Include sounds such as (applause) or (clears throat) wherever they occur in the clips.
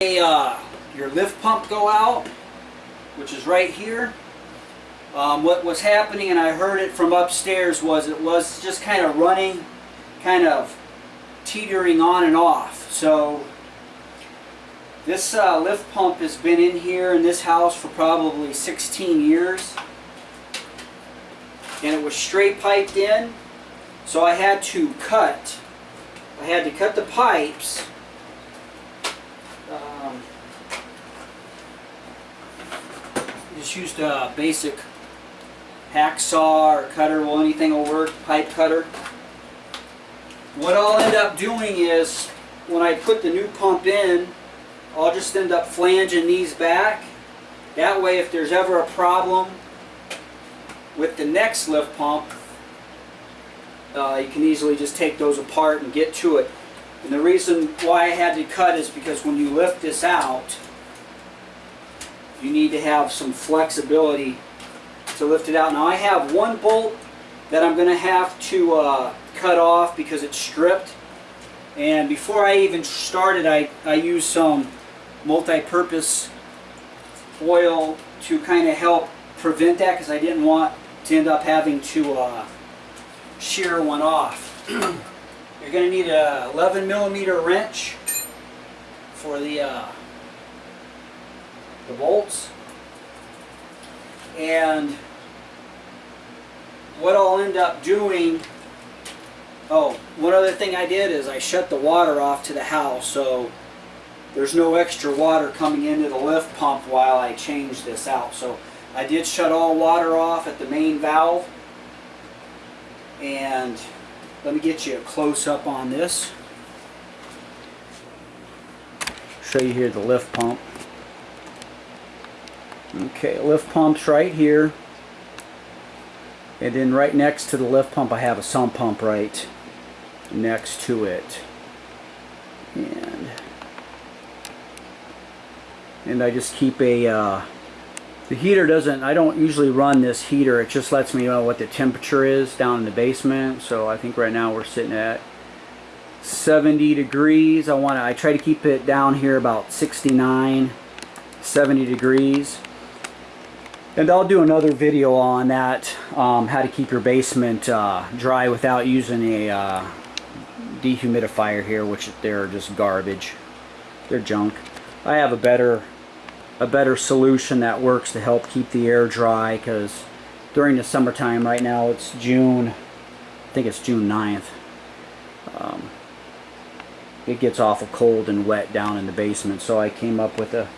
a, uh, your lift pump go out, which is right here. Um, what was happening, and I heard it from upstairs, was it was just kind of running, kind of teetering on and off. So this uh, lift pump has been in here in this house for probably 16 years. And it was straight piped in, so I had to cut. I had to cut the pipes just used a basic hacksaw or cutter, well anything will work, pipe cutter. What I'll end up doing is, when I put the new pump in, I'll just end up flanging these back. That way if there's ever a problem with the next lift pump, uh, you can easily just take those apart and get to it. And the reason why I had to cut is because when you lift this out, you need to have some flexibility to lift it out. Now I have one bolt that I'm going to have to uh, cut off because it's stripped. And before I even started, I, I used some multi-purpose oil to kind of help prevent that because I didn't want to end up having to uh, shear one off. (clears throat) You're going to need a 11 millimeter wrench for the uh, the bolts. And what I'll end up doing, oh, one other thing I did is I shut the water off to the house so there's no extra water coming into the lift pump while I change this out. So I did shut all water off at the main valve and let me get you a close-up on this. Show you here the lift pump. Okay, lift pump's right here. And then right next to the lift pump I have a sump pump right next to it. And and I just keep a uh, the heater doesn't, I don't usually run this heater. It just lets me know what the temperature is down in the basement. So I think right now we're sitting at 70 degrees. I want to, I try to keep it down here about 69, 70 degrees. And I'll do another video on that, um, how to keep your basement uh, dry without using a uh, dehumidifier here, which they're just garbage. They're junk. I have a better a better solution that works to help keep the air dry because during the summertime right now it's June I think it's June 9th um, it gets awful cold and wet down in the basement so I came up with a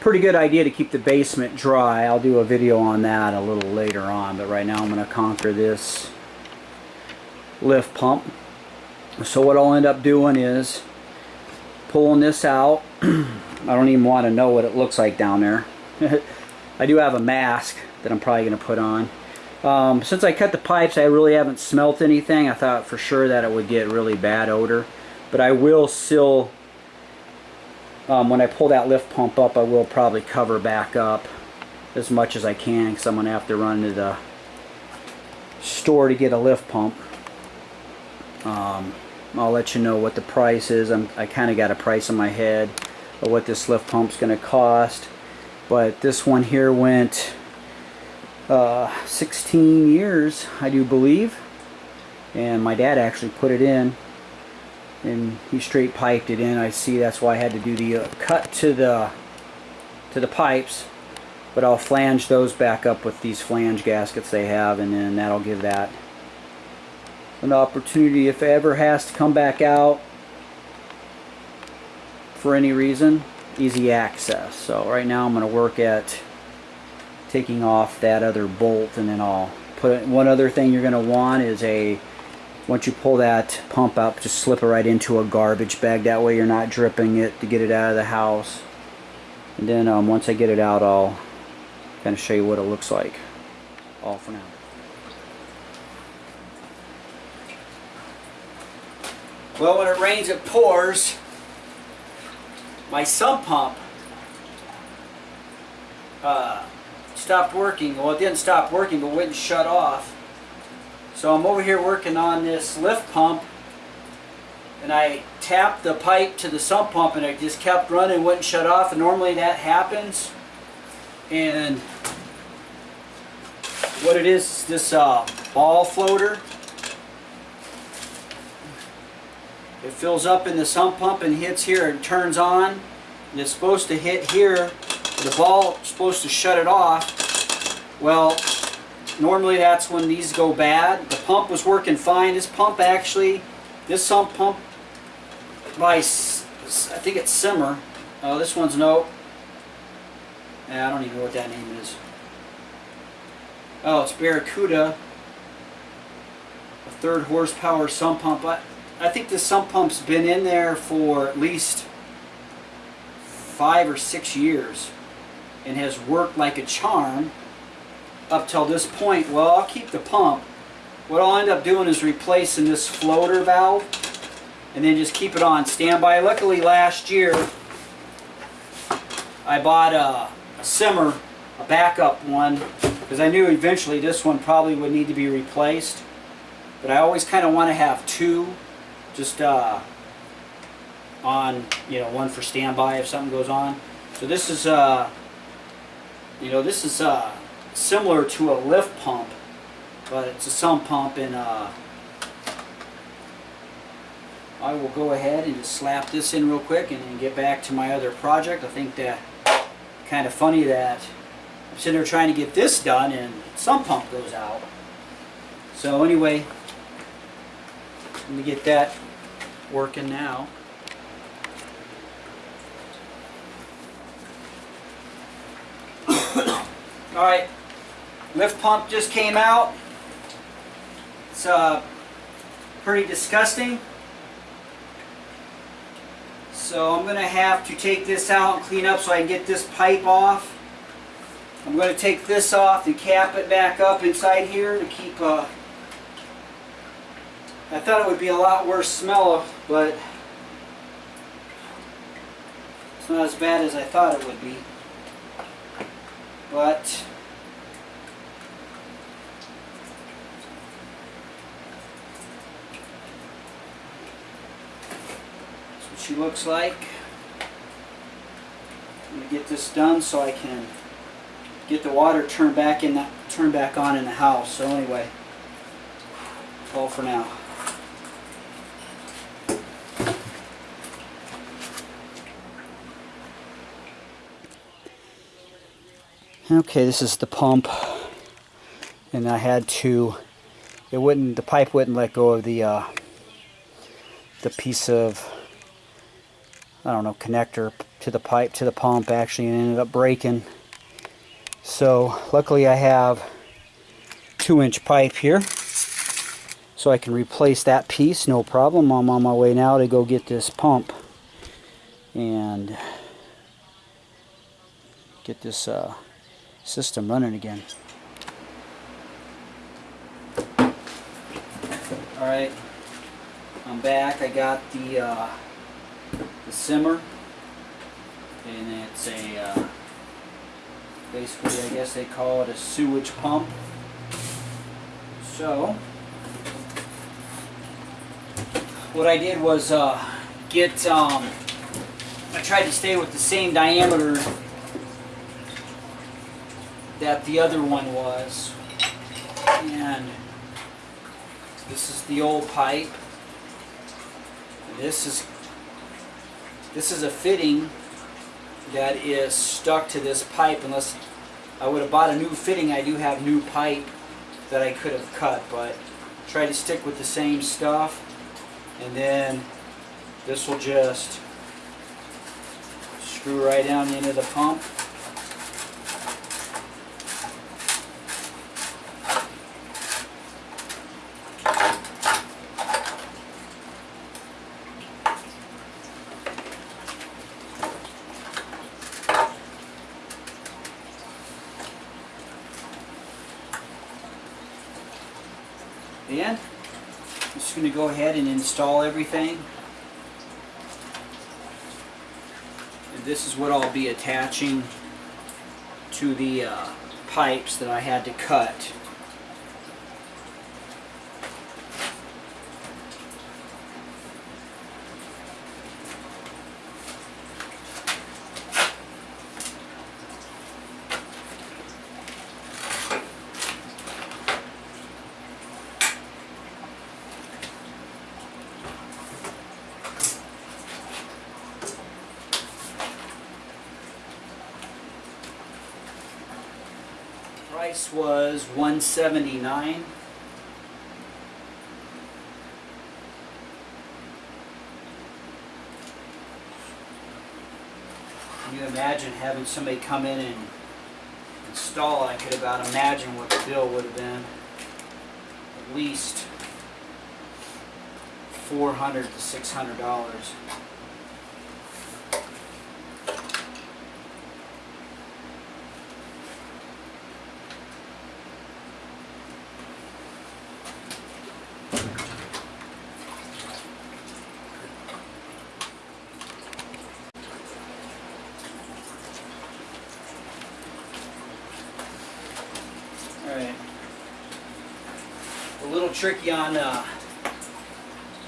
pretty good idea to keep the basement dry I'll do a video on that a little later on but right now I'm going to conquer this lift pump so what I'll end up doing is pulling this out (clears throat) I don't even want to know what it looks like down there. (laughs) I do have a mask that I'm probably going to put on. Um, since I cut the pipes, I really haven't smelt anything. I thought for sure that it would get really bad odor. But I will still, um, when I pull that lift pump up, I will probably cover back up as much as I can because I'm going to have to run to the store to get a lift pump. Um, I'll let you know what the price is. I'm, I kind of got a price in my head of what this lift pump's going to cost. But this one here went uh, 16 years, I do believe. And my dad actually put it in. And he straight piped it in. I see that's why I had to do the uh, cut to the to the pipes. But I'll flange those back up with these flange gaskets they have. And then that'll give that an opportunity if it ever has to come back out for any reason, easy access. So right now I'm going to work at taking off that other bolt and then I'll put it, one other thing you're going to want is a once you pull that pump out just slip it right into a garbage bag. That way you're not dripping it to get it out of the house. And then um, once I get it out I'll kind of show you what it looks like. All for now. Well when it rains it pours. My sump pump uh, stopped working. Well, it didn't stop working, but wouldn't shut off. So I'm over here working on this lift pump and I tapped the pipe to the sump pump and it just kept running, wouldn't shut off. And normally that happens. And what it is, is this uh, ball floater. It fills up in the sump pump and hits here and turns on. And it's supposed to hit here. The ball is supposed to shut it off. Well, normally that's when these go bad. The pump was working fine. This pump actually, this sump pump by, I think it's Simer. Oh, this one's no. I don't even know what that name is. Oh, it's Barracuda. A third horsepower sump pump. I, I think this sump pump's been in there for at least five or six years and has worked like a charm up till this point. Well, I'll keep the pump. What I'll end up doing is replacing this floater valve and then just keep it on standby. Luckily last year I bought a, Simer, a backup one, because I knew eventually this one probably would need to be replaced. But I always kind of want to have two, just uh, on, you know, one for standby if something goes on. So this is, uh, you know, this is uh, similar to a lift pump, but it's a sump pump and uh, I will go ahead and just slap this in real quick and then get back to my other project. I think that kind of funny that I'm sitting there trying to get this done and some pump goes out. So anyway, let me get that working now. All right, lift pump just came out. It's uh, pretty disgusting. So I'm going to have to take this out and clean up so I can get this pipe off. I'm going to take this off and cap it back up inside here to keep, uh, I thought it would be a lot worse smell, but it's not as bad as I thought it would be. But that's what she looks like. I'm gonna get this done so I can get the water turned back in turned back on in the house. So anyway, all for now. Okay, this is the pump, and I had to. It wouldn't. The pipe wouldn't let go of the uh, the piece of I don't know connector to the pipe to the pump. Actually, and ended up breaking. So luckily, I have two-inch pipe here, so I can replace that piece. No problem. I'm on my way now to go get this pump and get this. Uh, system running again. Alright, I'm back. I got the, uh, the Simer and it's a, uh, basically I guess they call it a sewage pump. So, what I did was uh, get, um, I tried to stay with the same diameter that the other one was. And this is the old pipe. This is this is a fitting that is stuck to this pipe unless I would have bought a new fitting. I do have new pipe that I could have cut, but try to stick with the same stuff. And then this will just screw right down into the pump. And I'm just going to go ahead and install everything. And this is what I'll be attaching to the uh, pipes that I had to cut. Price was 179 Can you imagine having somebody come in and install it? I could about imagine what the bill would have been. At least 400 to 600 Alright. A little tricky on uh,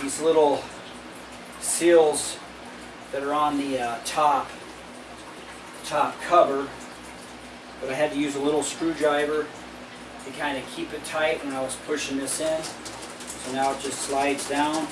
these little seals that are on the uh, top top cover. But I had to use a little screwdriver to kind of keep it tight when I was pushing this in. So now it just slides down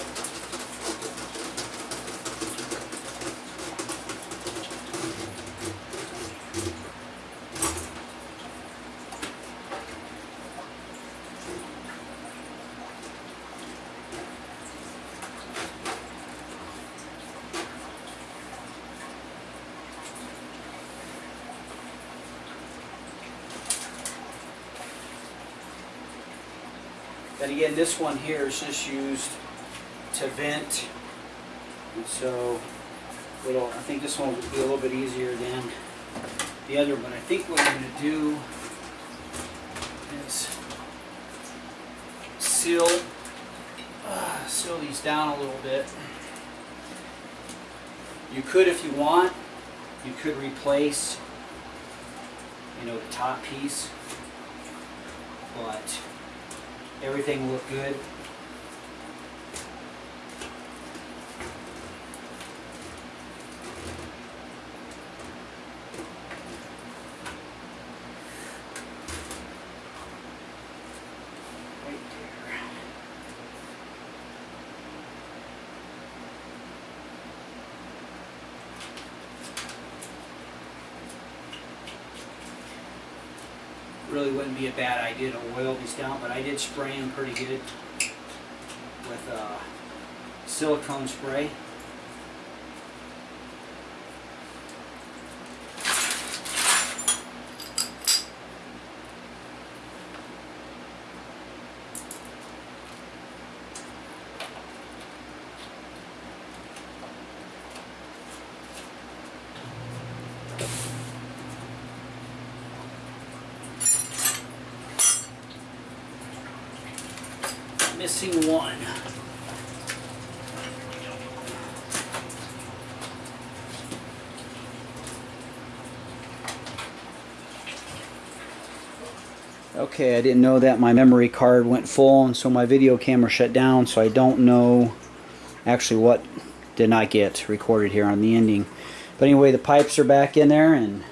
Then again, this one here is just used to vent. And so, little, I think this one will be a little bit easier than the other one. I think what I'm going to do is seal, uh, seal these down a little bit. You could, if you want, you could replace, you know, the top piece, but everything looked good. Really wouldn't be a bad idea to oil these down, but I did spray them pretty good with uh, silicone spray. Missing one. Okay, I didn't know that my memory card went full and so my video camera shut down so I don't know actually what did not get recorded here on the ending. But anyway, the pipes are back in there and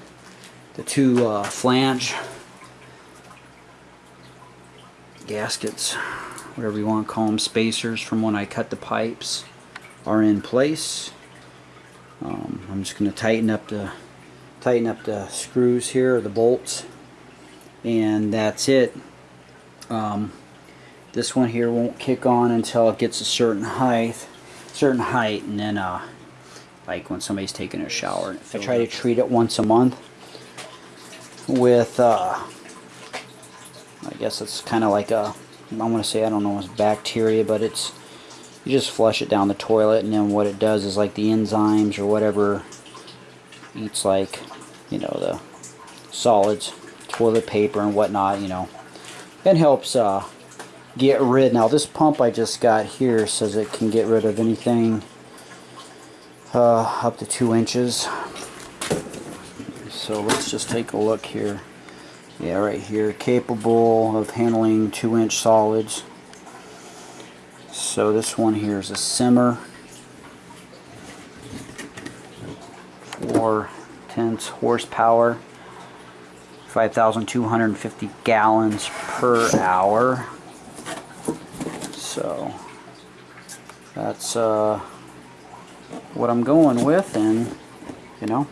the two uh, flange gaskets, whatever you want to call them, spacers from when I cut the pipes are in place. Um, I'm just going to tighten up the tighten up the screws here, the bolts, and that's it. Um, this one here won't kick on until it gets a certain height, certain height, and then uh, like when somebody's taking a shower. I try to treat it once a month with uh, I guess it's kind of like a I'm gonna say I don't know it's bacteria but it's you just flush it down the toilet and then what it does is like the enzymes or whatever eats like you know the solids toilet paper and whatnot you know. And helps uh, get rid. Now this pump I just got here says it can get rid of anything uh, up to two inches. So let's just take a look here yeah right here. Capable of handling two inch solids. So this one here is a Simer. Four tenths horsepower 5,250 gallons per hour. So that's uh, what I'm going with and you know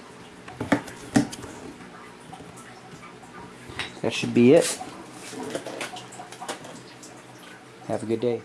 that should be it. Have a good day.